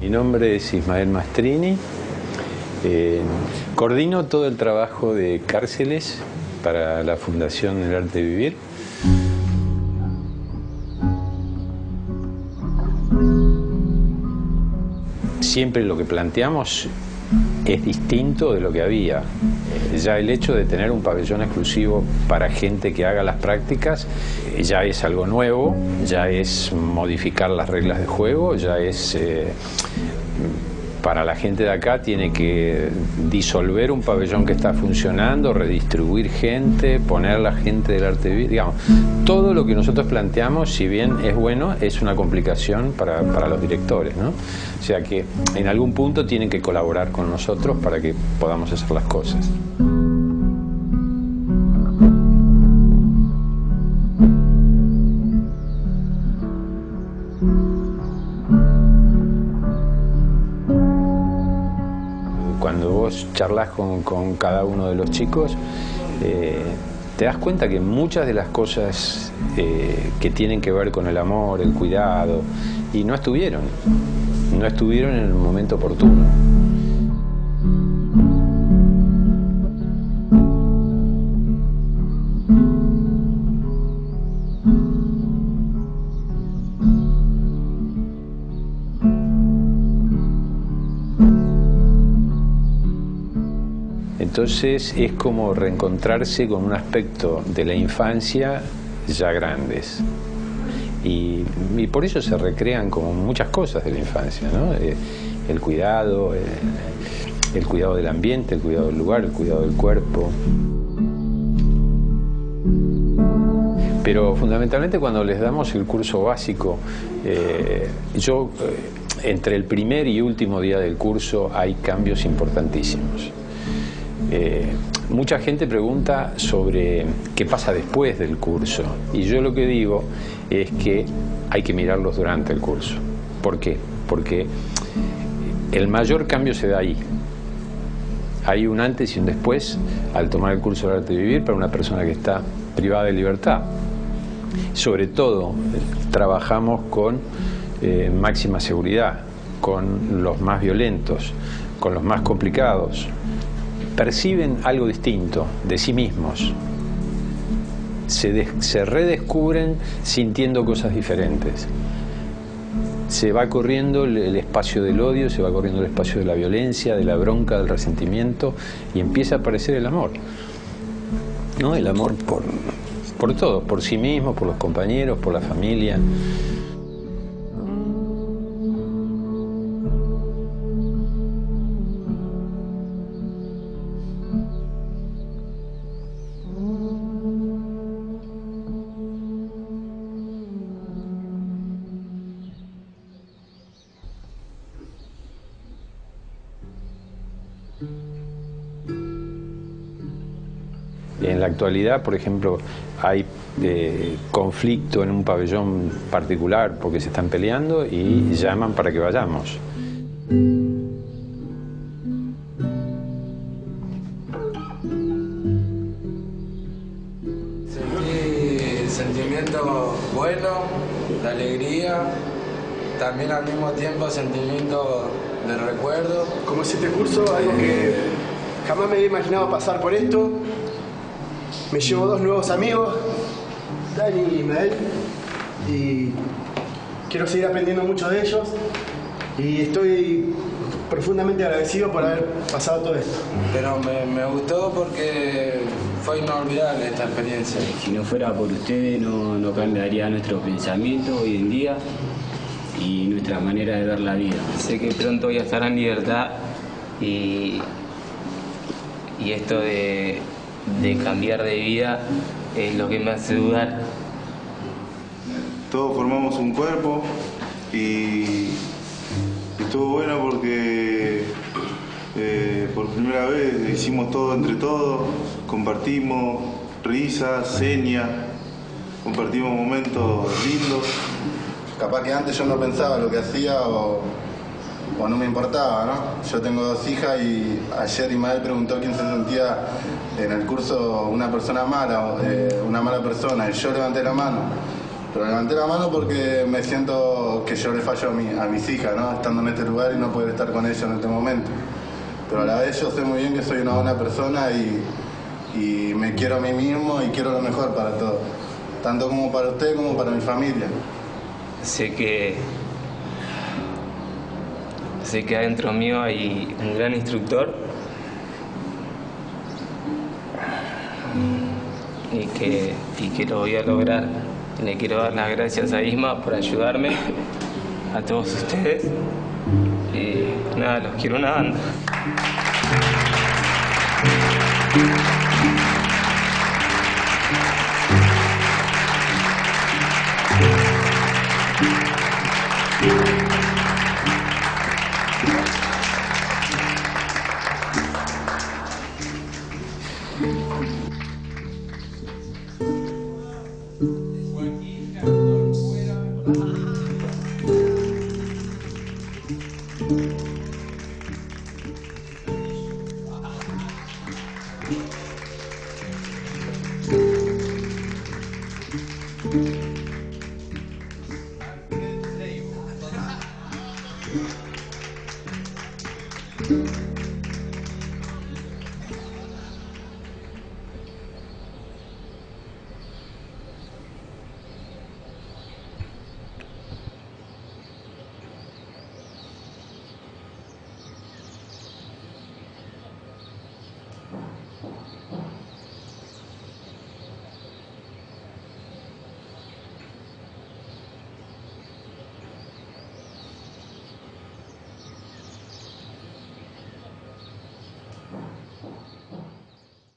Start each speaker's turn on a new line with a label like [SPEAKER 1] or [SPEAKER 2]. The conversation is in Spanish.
[SPEAKER 1] Mi nombre es Ismael Mastrini. Eh, coordino todo el trabajo de cárceles para la Fundación El Arte de Vivir. Siempre lo que planteamos es distinto de lo que había. Eh, ya el hecho de tener un pabellón exclusivo para gente que haga las prácticas eh, ya es algo nuevo, ya es modificar las reglas de juego, ya es eh, para la gente de acá tiene que disolver un pabellón que está funcionando, redistribuir gente, poner la gente del arte digamos, todo lo que nosotros planteamos, si bien es bueno, es una complicación para, para los directores, ¿no? O sea que en algún punto tienen que colaborar con nosotros para que podamos hacer las cosas. Charlas con, cada uno de los chicos, eh, te das cuenta que muchas de las cosas eh, que tienen que ver con el amor, el cuidado, y no estuvieron, no estuvieron en el momento oportuno. Entonces es como reencontrarse con un aspecto de la infancia ya grandes. Y, por eso se recrean como muchas cosas de la infancia, ¿no? Eh, el cuidado, eh, el cuidado del ambiente, el cuidado del lugar, el cuidado del cuerpo. Pero fundamentalmente cuando les damos el curso básico, eh, yo entre el primer y último día del curso hay cambios importantísimos. Eh, mucha gente pregunta sobre qué pasa después del curso y yo lo que digo es que hay que mirarlos durante el curso. ¿Por qué? Porque el mayor cambio se da ahí. Hay un antes y un después al tomar el curso de arte de vivir para una persona que está privada de libertad. Sobre todo, trabajamos con eh, máxima seguridad, con los más violentos, con los más complicados, perciben algo distinto de sí mismos, se, se, redescubren sintiendo cosas diferentes. Se va corriendo el, el espacio del odio, se va corriendo el espacio de la violencia, de la bronca, del resentimiento y empieza a aparecer el amor. ¿No? El amor por, por todo, por sí mismo, por los compañeros, por la familia. En la actualidad, por ejemplo, hay eh, conflicto en un pabellón particular porque se están peleando y llaman para que vayamos.
[SPEAKER 2] Sentí sentimiento bueno, de alegría, también al mismo tiempo sentimiento de recuerdo.
[SPEAKER 3] Como si este curso, algo que jamás me había imaginado pasar por esto, me llevo dos nuevos amigos, Dani y Ismael, y quiero seguir aprendiendo mucho de ellos y estoy profundamente agradecido por haber pasado todo esto.
[SPEAKER 2] Pero me, me gustó porque fue inolvidable esta experiencia.
[SPEAKER 4] Si no fuera por ustedes no, no cambiaría nuestro pensamiento hoy en día y nuestra manera de ver la vida.
[SPEAKER 5] Sé que pronto voy a estar en libertad y, y esto de, de cambiar de vida es lo que me hace dudar.
[SPEAKER 6] Todos formamos un cuerpo y estuvo bueno porque eh, por primera vez hicimos todo entre todos, compartimos risas, señas, compartimos momentos lindos.
[SPEAKER 7] Capaz que antes yo no pensaba lo que hacía o, o no me importaba, ¿no? Yo tengo dos hijas y ayer Imael preguntó quién se sentía en el curso una persona mala, eh, una mala persona, y yo levanté la mano. Pero levanté la mano porque me siento que yo le fallo a, mi- a mis hijas, ¿no? Estando en este lugar y no poder estar con ellos en este momento. Pero a la vez yo sé muy bien que soy una buena persona y, y me quiero a mí mismo y quiero lo mejor para todos. Tanto como para usted como para mi familia.
[SPEAKER 5] Sé que sé que adentro mío hay un gran instructor y que, y que lo voy a lograr. Le quiero dar las gracias a Isma por ayudarme, a todos ustedes. Y nada, los quiero una banda.